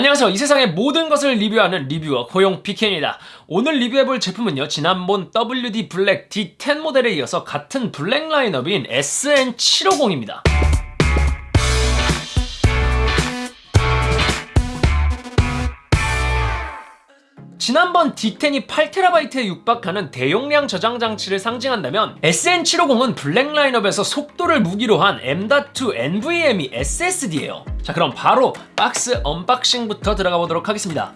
안녕하세요. 이 세상의 모든 것을 리뷰하는 reviewer 고용 BK입니다. 오늘 리뷰해볼 제품은요 지난번 WD 블랙 D10 모델에 이어서 같은 블랙 라인업인 SN750입니다. 지난번 D10이 8TB에 육박하는 대용량 저장 장치를 상징한다면 SN750은 블랙 라인업에서 속도를 무기로 한 M.2 NVMe SSD예요 자 그럼 바로 박스 unboxing부터 들어가 보도록 하겠습니다.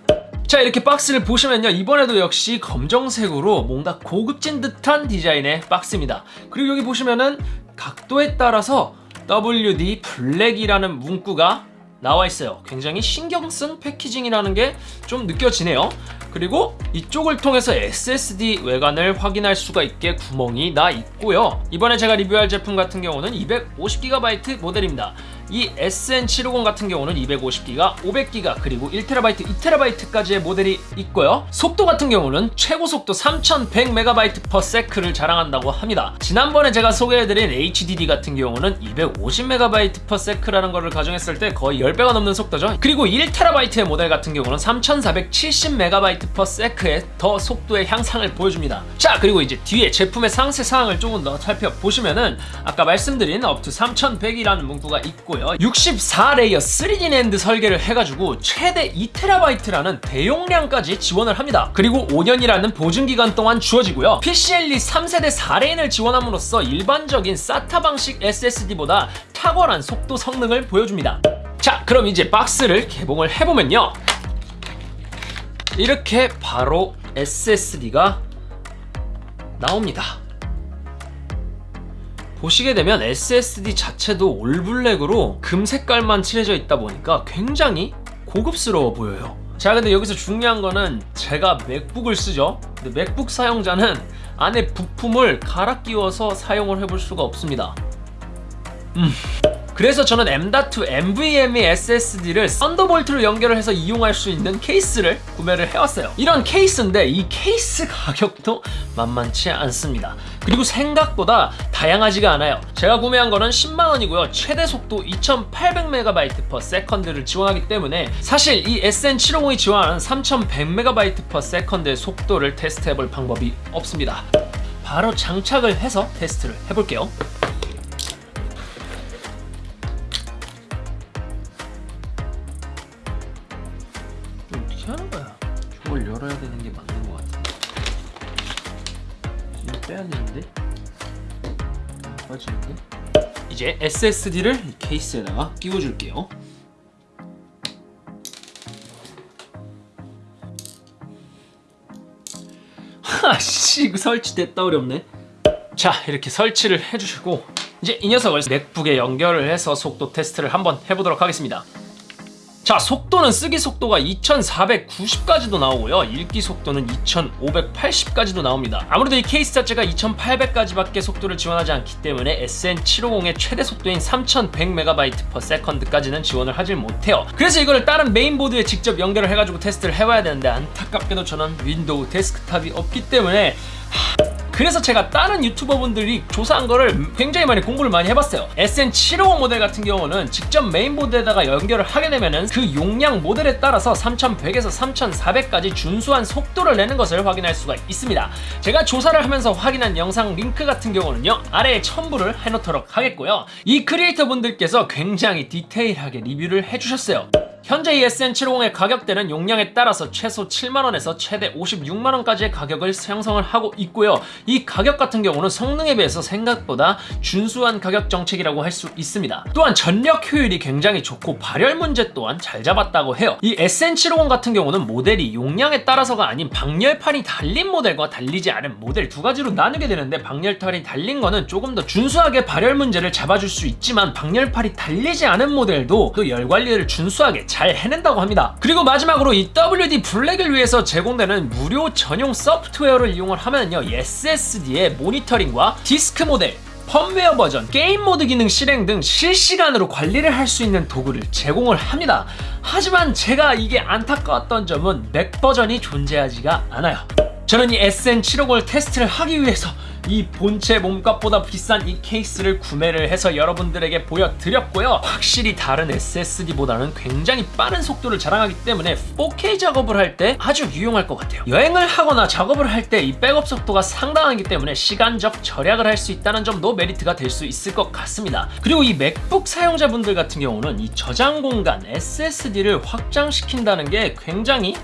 자 이렇게 박스를 보시면요. 이번에도 역시 검정색으로 뭔가 고급진 듯한 디자인의 박스입니다. 그리고 여기 보시면은 각도에 따라서 WD 블랙이라는 문구가 나와 있어요. 굉장히 신경 쓴 패키징이라는 게 좀 느껴지네요. 그리고 이쪽을 통해서 SSD 외관을 확인할 수가 있게 구멍이 나 있고요. 이번에 제가 리뷰할 제품 같은 경우는 250GB 모델입니다 이 SN750 같은 경우는 250기가, 500기가, 그리고 1TB, 2TB까지의 모델이 있고요. 속도 같은 경우는 최고 속도 3100MB/s를 자랑한다고 합니다. 지난번에 제가 소개해드린 HDD 같은 경우는 250MB/s라는 것을 가정했을 때 거의 10배가 넘는 속도죠. 그리고 1TB의 모델 같은 경우는 3470MB/s의 더 속도의 향상을 보여줍니다. 자, 그리고 이제 뒤에 제품의 상세 사항을 조금 더 살펴보시면은 아까 말씀드린 up to 3100이라는 문구가 있고 있고요. 64레이어 3D 낸드 설계를 해가지고 최대 2TB라는 대용량까지 지원을 합니다. 그리고 5년이라는 보증기간 동안 주어지고요. PCLE 3세대 4레인을 지원함으로써 일반적인 SATA 방식 SSD보다 탁월한 속도 성능을 보여줍니다. 자 그럼 이제 박스를 개봉을 해보면요. 이렇게 바로 SSD가 나옵니다 보시게 되면 SSD 자체도 all black으로 금 색깔만 칠해져 있다 보니까 굉장히 고급스러워 보여요. 자 근데 여기서 중요한 거는 제가 맥북을 쓰죠. 근데 맥북 사용자는 안에 부품을 갈아 끼워서 사용을 해볼 수가 없습니다. 음. 그래서 저는 M.2 NVMe SSD를 썬더볼트로 연결을 해서 이용할 수 있는 케이스를 구매를 해왔어요. 이런 케이스인데 이 케이스 가격도 만만치 않습니다. 그리고 생각보다 다양하지가 않아요. 제가 구매한 거는 10만원이고요. 최대 속도 2800MB/s를 지원하기 때문에 사실 이 SN750이 지원하는 3100MB/s의 속도를 테스트해볼 방법이 없습니다. 바로 장착을 해서 테스트를 해볼게요 빼야 되는데? 빠지는데? 이제 SSD를 케이스에다가 끼워줄게요. 하씨 이거 설치됐다 어렵네. 자 이렇게 설치를 해주시고 이제 이 녀석을 맥북에 연결을 해서 속도 테스트를 한번 해보도록 하겠습니다. 자 속도는 쓰기 속도가 2490까지도 나오고요. 읽기 속도는 2580까지도 나옵니다. 아무래도 이 케이스 자체가 2800까지밖에 속도를 지원하지 않기 때문에 SN750의 최대 속도인 3100MB/s까지는 지원을 하질 못해요. 그래서 이거를 다른 메인보드에 직접 연결을 해가지고 테스트를 해봐야 되는데 안타깝게도 저는 윈도우 데스크탑이 없기 때문에 하... 그래서 제가 다른 유튜버분들이 조사한 거를 굉장히 많이 공부를 많이 해봤어요. SN750 모델 같은 경우는 직접 메인보드에다가 연결을 하게 되면은 그 용량 모델에 따라서 3100에서 3400까지 준수한 속도를 내는 것을 확인할 수가 있습니다. 제가 조사를 하면서 확인한 영상 링크 같은 경우는요 아래에 첨부를 해놓도록 하겠고요. 이 크리에이터 분들께서 굉장히 디테일하게 리뷰를 해주셨어요 현재 이 SN750의 가격대는 용량에 따라서 최소 7만원에서 최대 56만원까지의 가격을 형성을 하고 있고요. 이 가격 같은 경우는 성능에 비해서 생각보다 준수한 가격 정책이라고 할 수 있습니다. 또한 전력 효율이 굉장히 좋고 발열 문제 또한 잘 잡았다고 해요. 이 SN750 같은 경우는 모델이 용량에 따라서가 아닌 방열판이 달린 모델과 달리지 않은 모델 두 가지로 나누게 되는데 방열판이 달린 거는 조금 더 준수하게 발열 문제를 잡아줄 수 있지만 방열판이 달리지 않은 모델도 또 열 관리를 준수하게 잘 해낸다고 합니다. 그리고 마지막으로 이 WD 블랙을 위해서 제공되는 무료 전용 소프트웨어를 이용을 하면요 SSD의 모니터링과 디스크 모델 펌웨어 버전, 게임 모드 기능 실행 등 실시간으로 관리를 할 수 있는 도구를 제공을 합니다. 하지만 제가 이게 안타까웠던 점은 맥 버전이 존재하지가 않아요. 저는 이 SN750을 테스트를 하기 위해서 이 본체 몸값보다 비싼 이 케이스를 구매를 해서 여러분들에게 보여드렸고요. 확실히 다른 SSD보다는 굉장히 빠른 속도를 자랑하기 때문에 4K 작업을 할 때 아주 유용할 것 같아요. 여행을 하거나 작업을 할 때 이 백업 속도가 상당하기 때문에 시간적 절약을 할 수 있다는 점도 메리트가 될 수 있을 것 같습니다. 그리고 이 맥북 사용자분들 같은 경우는 이 저장 공간 SSD를 확장시킨다는 게 굉장히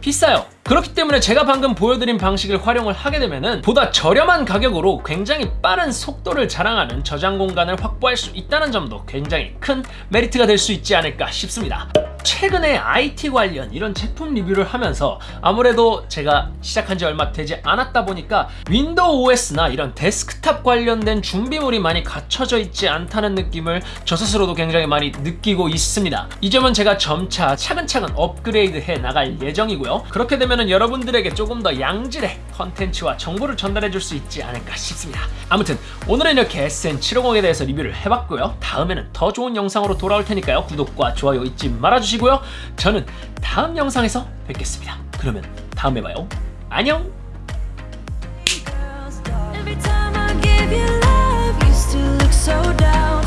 비싸요. 그렇기 때문에 제가 방금 보여드린 방식을 활용을 하게 되면 은 보다 저렴한 가격으로 굉장히 빠른 속도를 자랑하는 저장 공간을 확보할 수 있다는 점도 굉장히 큰 메리트가 될 수 있지 않을까 싶습니다. 최근에 IT 관련 이런 제품 리뷰를 하면서 아무래도 제가 시작한 지 얼마 되지 않았다 보니까 윈도우 OS나 이런 데스크탑 관련된 준비물이 많이 갖춰져 있지 않다는 느낌을 저 스스로도 굉장히 많이 느끼고 있습니다. 이 점은 제가 점차 차근차근 업그레이드 해 나갈 예정이고요. 그렇게 되면은 여러분들에게 조금 더 양질의 컨텐츠와 정보를 전달해 줄 수 있지 않을까 싶습니다. 아무튼 오늘은 이렇게 SN750에 대해서 리뷰를 해봤고요. 다음에는 더 좋은 영상으로 돌아올 테니까요. 구독과 좋아요 잊지 말아주시고 주시고요. 저는 다음 영상에서 뵙겠습니다. 그러면 다음에 봐요. 안녕! so down